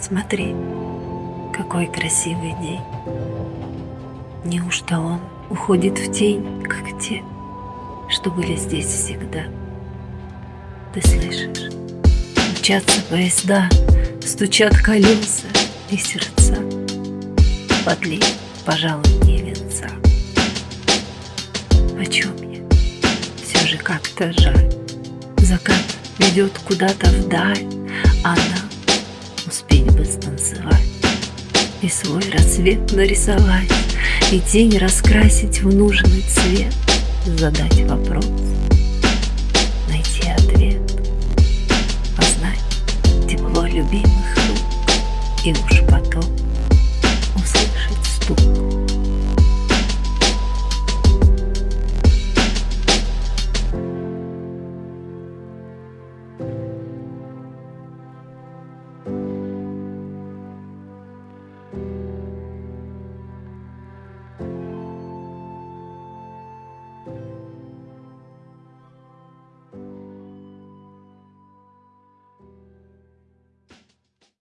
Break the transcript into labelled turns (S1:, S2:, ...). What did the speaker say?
S1: Смотри, какой красивый день. Неужто он уходит в тень, как те, что были здесь всегда? Ты слышишь? Мчатся поезда, стучат колеса и сердца. Подлей, пожалуй, не венца. О чем я? Все же как-то жаль. Закат ведет куда-то вдаль, а нам успеть бы станцевать И свой рассвет нарисовать И тень раскрасить в нужный цвет Задать вопрос, найти ответ Познать тепло любимых рук И уж потом